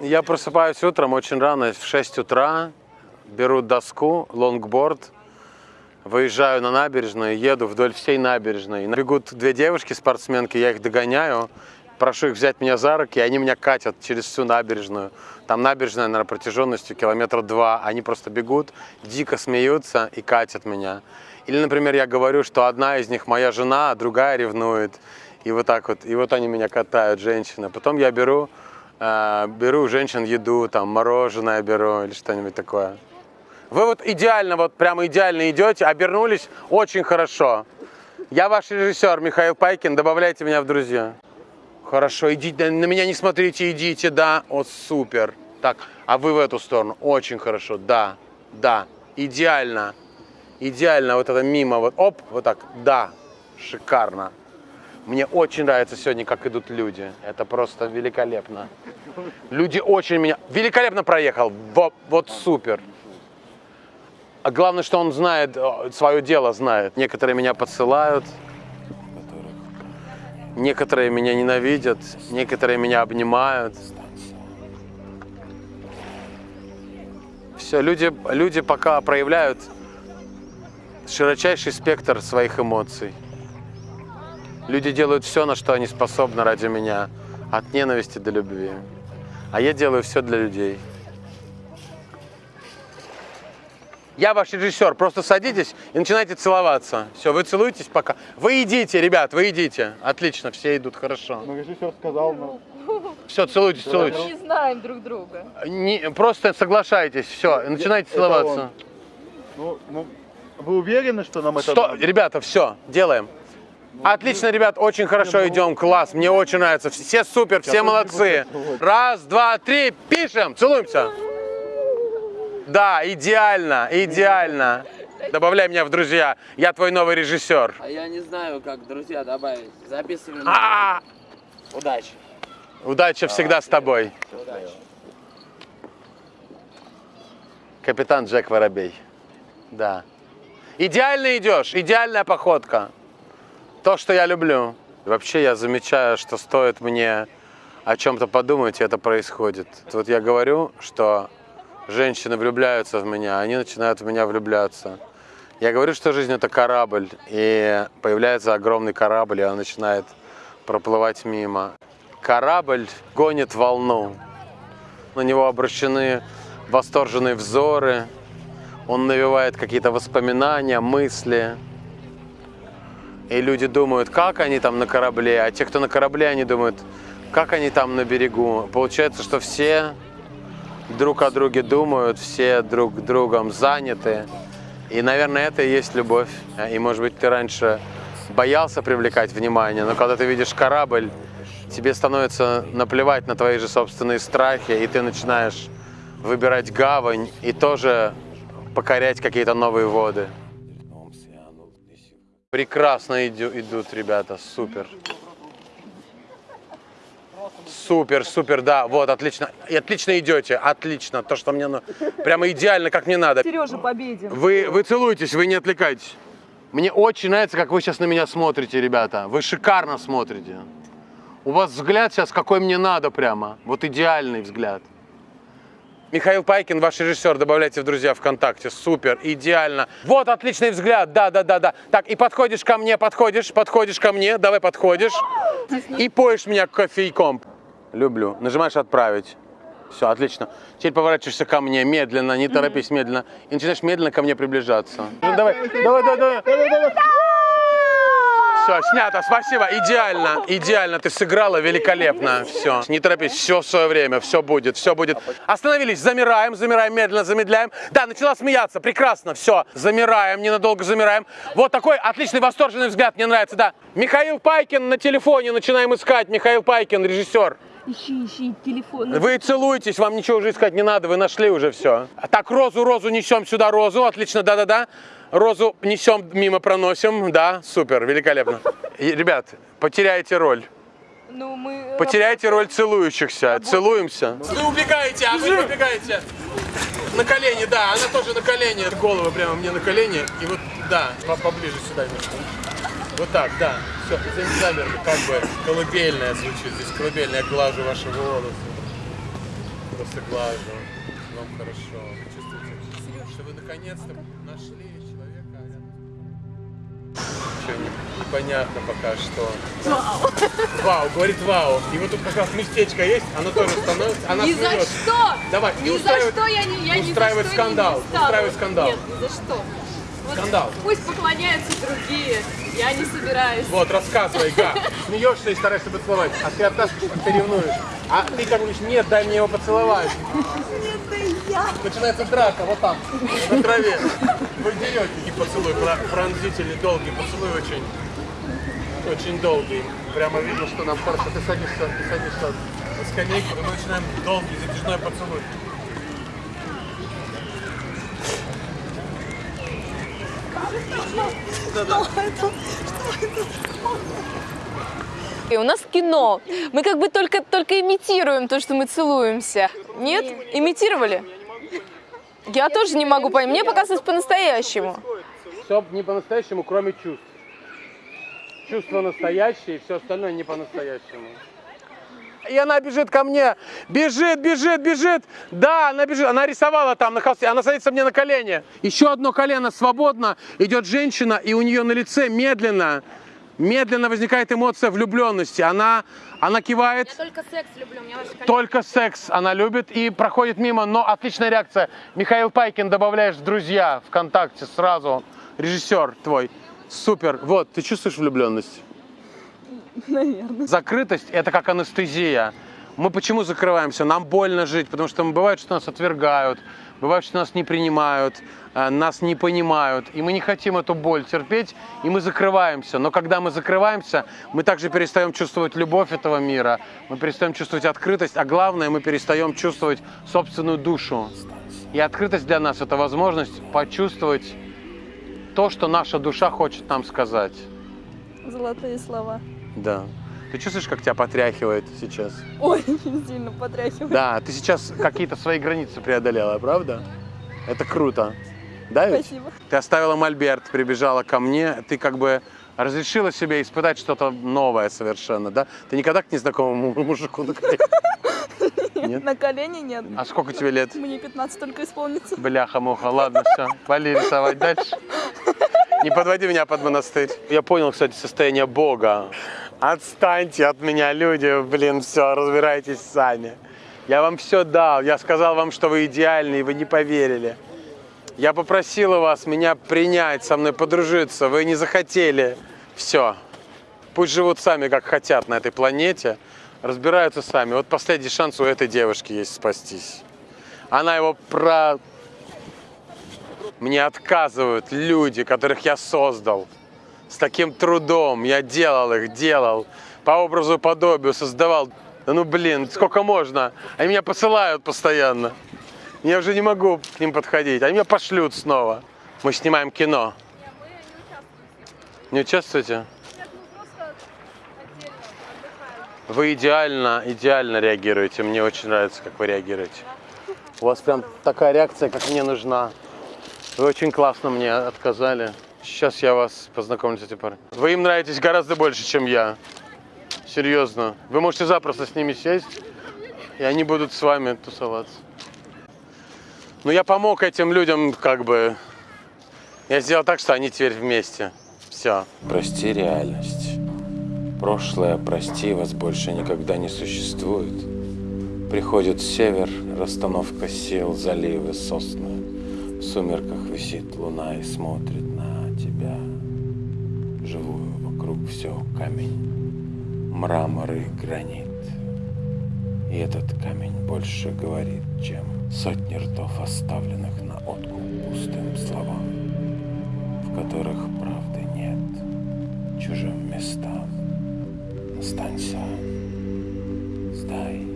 Я просыпаюсь утром очень рано, в 6 утра, беру доску, лонгборд, выезжаю на набережную, еду вдоль всей набережной. Бегут две девушки, спортсменки, я их догоняю, прошу их взять меня за руки, и они меня катят через всю набережную. Там набережная, наверное, протяженностью километра два. Они просто бегут, дико смеются и катят меня. Или, например, я говорю, что одна из них моя жена, а другая ревнует. И вот так вот. И вот они меня катают, женщины. Потом я беру, э, беру у женщин еду, там, мороженое беру или что-нибудь такое. Вы вот идеально, вот прямо идеально идете, обернулись очень хорошо. Я ваш режиссер Михаил Пайкин, добавляйте меня в друзья. Хорошо, идите, на меня не смотрите, идите, да, о, супер. Так, а вы в эту сторону, очень хорошо, да, да, идеально, идеально, вот это мимо, вот, оп, вот так, да, шикарно. Мне очень нравится сегодня, как идут люди, это просто великолепно. Люди очень меня, великолепно проехал, вот, вот супер. А главное, что он знает, свое дело знает. Некоторые меня подсылают, некоторые меня ненавидят, некоторые меня обнимают. Все, люди, люди пока проявляют широчайший спектр своих эмоций. Люди делают все, на что они способны ради меня, от ненависти до любви. А я делаю все для людей. Я ваш режиссер, просто садитесь и начинайте целоваться. Все, вы целуетесь пока. Вы идите, ребят, вы идите. Отлично, все идут хорошо. Ну, режиссер сказал, ну, Все, целуйтесь, Мы целуйтесь. не знаем друг друга. Не, просто соглашайтесь, все, начинайте Это целоваться. ну, ну, вы уверены, что нам это Что, ребята, все, делаем. Отлично, ребят, очень хорошо идем, класс, мне очень нравится. Все супер, все молодцы. Раз, два, три, пишем, целуемся. Да, идеально, идеально. Добавляй меня в друзья, я твой новый режиссер. А я не знаю, как друзья добавить. Записываем. А, Удачи. Удача всегда с тобой. Удачи. Капитан Джек Воробей. Да. Идеально идешь, идеальная походка. То, что я люблю. Вообще я замечаю, что стоит мне о чем-то подумать, и это происходит. Вот я говорю, что женщины влюбляются в меня, они начинают в меня влюбляться. Я говорю, что жизнь это корабль, и появляется огромный корабль, и он начинает проплывать мимо. Корабль гонит волну. На него обращены восторженные взоры, он навевает какие-то воспоминания, мысли. И люди думают, как они там на корабле, а те, кто на корабле, они думают, как они там на берегу. Получается, что все друг о друге думают, все друг другом заняты. И, наверное, это и есть любовь. И, может быть, ты раньше боялся привлекать внимание, но когда ты видишь корабль, тебе становится наплевать на твои же собственные страхи, и ты начинаешь выбирать гавань и тоже покорять какие-то новые воды. Прекрасно иду- идут ребята, супер. Супер, супер, да, вот, отлично. И отлично идете, отлично. То, что мне, ну, прямо идеально, как мне надо. Сережа победен. Вы, вы целуетесь, вы не отвлекайтесь. Мне очень нравится, как вы сейчас на меня смотрите, ребята. Вы шикарно смотрите. У вас взгляд сейчас какой мне надо прямо. Вот идеальный взгляд. Михаил Пайкин, ваш режиссер, добавляйте в друзья ВКонтакте. Супер, идеально. Вот отличный взгляд, да, да, да, да. Так, и подходишь ко мне, подходишь, подходишь ко мне, давай подходишь. И поешь меня кофейком. Люблю. Нажимаешь отправить. Все, отлично. Теперь поворачиваешься ко мне медленно, не торопись, медленно. И начинаешь медленно ко мне приближаться. Ну, Давай, давай, давай, давай. Все, снято, спасибо, идеально, идеально, ты сыграла великолепно, все, не торопись, все в свое время, все будет, все будет. Остановились, замираем, замираем, медленно замедляем. Да, начала смеяться, прекрасно, все, замираем, ненадолго замираем. Вот такой отличный восторженный взгляд, мне нравится, да. Михаил Пайкин на телефоне, начинаем искать, Михаил Пайкин, режиссер. Ищи, ищи телефон. Вы целуетесь, вам ничего уже искать не надо, вы нашли уже все. Так, розу, розу несем сюда, розу, отлично, да-да-да. Розу несем, мимо проносим, да, супер, великолепно. Ребят, потеряете роль. Ну, мы... Потеряйте роль целующихся. Целуемся. Вы убегаете, а вы убегаете. На колени, да, она тоже на колени. Голову прямо мне на колени. И вот, да, по- поближе сюда немножко. Вот так, да. Все, замерли, как бы колыбельная звучит здесь. Колыбельная, глажу ваши волосы. просто глажу. Вам хорошо. Вы чувствуете, что вы наконец-то нашли человека. Еще не- непонятно пока что. Вау. Вау, говорит вау. И вот тут как раз местечко есть, оно тоже становится. Она Ни за смеется. что! Давай, не за устраивай- что я не, я ни за устраивать что скандал, не стану. устраивать скандал. Нет, ни за что. Вот Скандал. Пусть поклоняются другие, я не собираюсь. Вот, рассказывай, Га. Смеешься и стараешься поцеловать, а ты оттаскиваешь, как ты ревнуешь. А ты как говоришь, нет, дай мне его поцеловать. Нет, да я. Начинается драка, вот там, на траве. Вы дерете и поцелуй, про- пронзительный, долгий поцелуй очень, очень долгий. Прямо видно, что нам хорошо. Ты садишься, ты садишься на скамейку, и мы начинаем долгий, затяжной поцелуй. И у нас кино. Мы как бы только, только имитируем то, что мы целуемся. Нет? Имитировали? Я тоже не могу понять. Мне показывать по-настоящему. Все не по-настоящему, кроме чувств. Чувства настоящие, все остальное не по-настоящему. И она бежит ко мне, бежит, бежит, бежит. Да, она бежит, она рисовала там на холсте, она садится мне на колени. Еще одно колено свободно, идет женщина, и у нее на лице медленно, медленно возникает эмоция влюбленности. Она, она кивает. только секс люблю, мне ваши Только секс она любит и проходит мимо, но отличная реакция. Михаил Пайкин добавляешь в друзья ВКонтакте сразу. Режиссер твой. Супер. Вот, ты чувствуешь влюбленность? Наверное. Закрытость – это как анестезия. Мы почему закрываемся? Нам больно жить, потому что бывает, что нас отвергают, бывает, что нас не принимают, э, нас не понимают, и мы не хотим эту боль терпеть, и мы закрываемся. Но когда мы закрываемся, мы также перестаем чувствовать любовь этого мира, мы перестаем чувствовать открытость, а главное, мы перестаем чувствовать собственную душу. И открытость для нас – это возможность почувствовать то, что наша душа хочет нам сказать. Золотые слова. Да. Ты чувствуешь, как тебя потряхивает сейчас? Очень сильно потряхивает. Да, ты сейчас какие-то свои границы преодолела, правда? Это круто. Да, ведь? Спасибо. Ты оставила мольберт, прибежала ко мне, ты как бы разрешила себе испытать что-то новое совершенно, да? Ты никогда к незнакомому мужику на колени? Нет? На колени нет. А сколько тебе лет? Мне 15 только исполнится. Бляха-муха, ладно, все, вали рисовать дальше. Не подводи меня под монастырь. Я понял, кстати, состояние Бога. Отстаньте от меня, люди, блин, все, разбирайтесь сами. Я вам все дал, я сказал вам, что вы идеальны, и вы не поверили. Я попросила вас меня принять, со мной подружиться, вы не захотели. Все. Пусть живут сами, как хотят на этой планете, разбираются сами. Вот последний шанс у этой девушки есть спастись. Она его про... Мне отказывают люди, которых я создал. С таким трудом я делал их, делал. По образу и подобию создавал. Да ну блин, сколько можно? Они меня посылают постоянно. Я уже не могу к ним подходить. Они меня пошлют снова. Мы снимаем кино. Не участвуете? Вы идеально, идеально реагируете. Мне очень нравится, как вы реагируете. У вас прям такая реакция, как мне нужна. Вы очень классно мне отказали. Сейчас я вас познакомлю с этим парнем. Вы им нравитесь гораздо больше, чем я. Серьезно. Вы можете запросто с ними сесть, и они будут с вами тусоваться. Но я помог этим людям, как бы... Я сделал так, что они теперь вместе. Все. Прости реальность. Прошлое, прости, вас больше никогда не существует. Приходит север, расстановка сил, заливы, сосны. В сумерках висит луна и смотрит на тебя. Живую вокруг все камень, мрамор и гранит. И этот камень больше говорит, чем сотни ртов, оставленных на откуп пустым словам, в которых правды нет, чужим местам. Останься, сдай